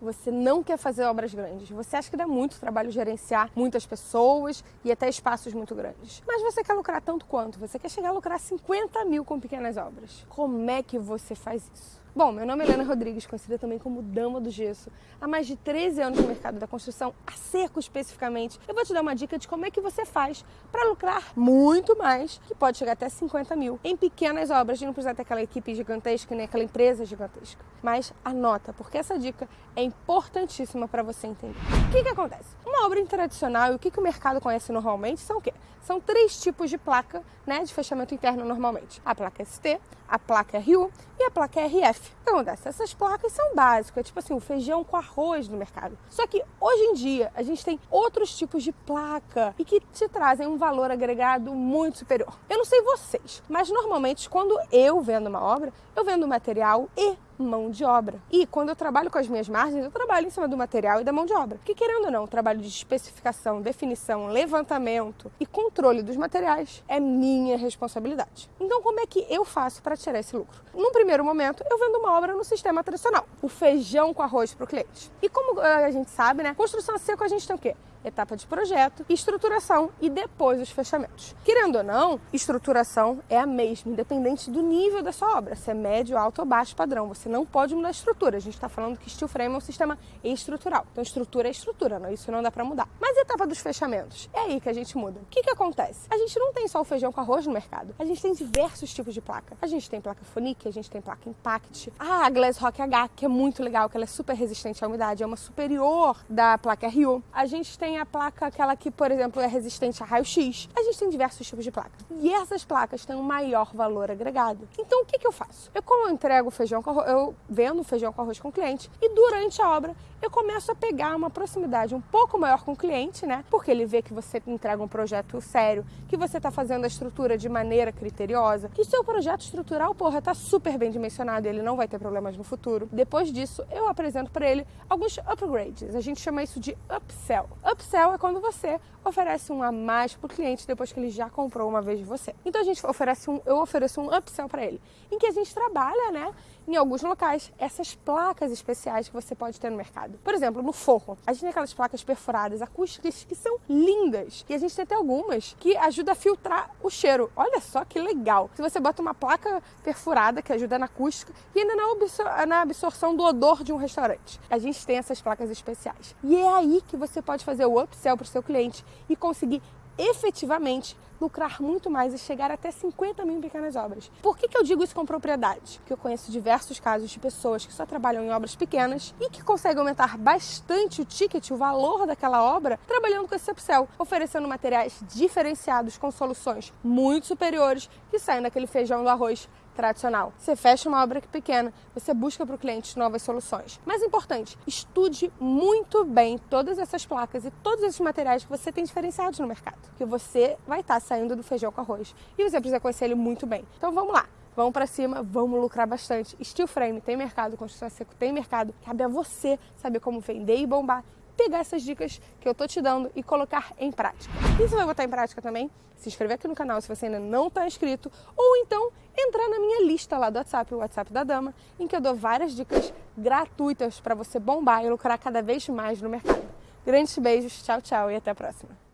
você não quer fazer obras grandes. Você acha que dá muito trabalho gerenciar muitas pessoas e até espaços muito grandes. Mas você quer lucrar tanto quanto? Você quer chegar a lucrar 50 mil com pequenas obras. Como é que você faz isso? Bom, meu nome é Helena Rodrigues, conhecida também como Dama do Gesso. Há mais de 13 anos no mercado da construção, a seco especificamente. Eu vou te dar uma dica de como é que você faz para lucrar muito mais, que pode chegar até 50 mil, em pequenas obras, de não precisar ter aquela equipe gigantesca, nem aquela empresa gigantesca. Mas anota, porque essa dica é importantíssima para você entender. O que, que acontece? Uma obra tradicional e o que, que o mercado conhece normalmente são o quê? São três tipos de placa né, de fechamento interno normalmente. A placa ST, a placa RU e a placa RF. O que acontece? Essas placas são básicas, é tipo assim, o feijão com arroz no mercado. Só que hoje em dia a gente tem outros tipos de placa e que te trazem um valor agregado muito superior. Eu não sei vocês, mas normalmente quando eu vendo uma obra, eu vendo material e mão de obra. E quando eu trabalho com as minhas margens, eu trabalho em cima do material e da mão de obra. Que querendo ou não, o trabalho de especificação, definição, levantamento e controle dos materiais é minha responsabilidade. Então, como é que eu faço para tirar esse lucro? Num primeiro momento, eu vendo uma obra no sistema tradicional, o feijão com arroz para o cliente. E como eh, a gente sabe, né, construção a seco a gente tem o quê? etapa de projeto, estruturação e depois os fechamentos. Querendo ou não, estruturação é a mesma, independente do nível da sua obra, se é médio, alto ou baixo padrão. Você não pode mudar a estrutura. A gente está falando que steel frame é um sistema estrutural. Então, estrutura é estrutura, não? isso não dá para mudar. Mas a etapa dos fechamentos, é aí que a gente muda. O que, que acontece? A gente não tem só o feijão com arroz no mercado. A gente tem diversos tipos de placa. A gente tem placa Fonic, a gente tem placa Impact. Ah, a Glass Rock H, que é muito legal, que ela é super resistente à umidade, é uma superior da placa RU. A gente tem a placa, aquela que, por exemplo, é resistente a raio-x. A gente tem diversos tipos de placa. E essas placas têm um maior valor agregado. Então, o que, que eu faço? Eu, como eu entrego feijão com arroz, eu vendo feijão com arroz com o cliente e durante a obra eu começo a pegar uma proximidade um pouco maior com o cliente, né? Porque ele vê que você entrega um projeto sério, que você está fazendo a estrutura de maneira criteriosa, que seu projeto estrutural, porra, tá super bem dimensionado ele não vai ter problemas no futuro. Depois disso, eu apresento para ele alguns upgrades. A gente chama isso de upsell. Upsell é quando você oferece um a mais para o cliente depois que ele já comprou uma vez de você. Então a gente oferece um, eu ofereço um upsell para ele, em que a gente trabalha, né, em alguns locais, essas placas especiais que você pode ter no mercado. Por exemplo, no forro, a gente tem aquelas placas perfuradas acústicas que são lindas. E a gente tem até algumas que ajudam a filtrar o cheiro. Olha só que legal. Se você bota uma placa perfurada que ajuda na acústica e ainda na, absor na absorção do odor de um restaurante. A gente tem essas placas especiais. E é aí que você pode fazer o upsell para o seu cliente e conseguir efetivamente lucrar muito mais e chegar até 50 mil em pequenas obras. Por que, que eu digo isso com propriedade? Porque eu conheço diversos casos de pessoas que só trabalham em obras pequenas e que conseguem aumentar bastante o ticket, o valor daquela obra, trabalhando com esse upsell, oferecendo materiais diferenciados com soluções muito superiores que saem daquele feijão do arroz tradicional. Você fecha uma obra pequena, você busca para o cliente novas soluções. Mais importante, estude muito bem todas essas placas e todos esses materiais que você tem diferenciados no mercado, que você vai estar tá saindo do feijão com arroz e você precisa conhecer ele muito bem. Então vamos lá. Vamos para cima, vamos lucrar bastante. Steel frame tem mercado, construção seco tem mercado. Cabe a você saber como vender e bombar pegar essas dicas que eu tô te dando e colocar em prática. E você vai botar em prática também? Se inscrever aqui no canal se você ainda não está inscrito, ou então entrar na minha lista lá do WhatsApp, o WhatsApp da Dama, em que eu dou várias dicas gratuitas para você bombar e lucrar cada vez mais no mercado. Grandes beijos, tchau, tchau e até a próxima.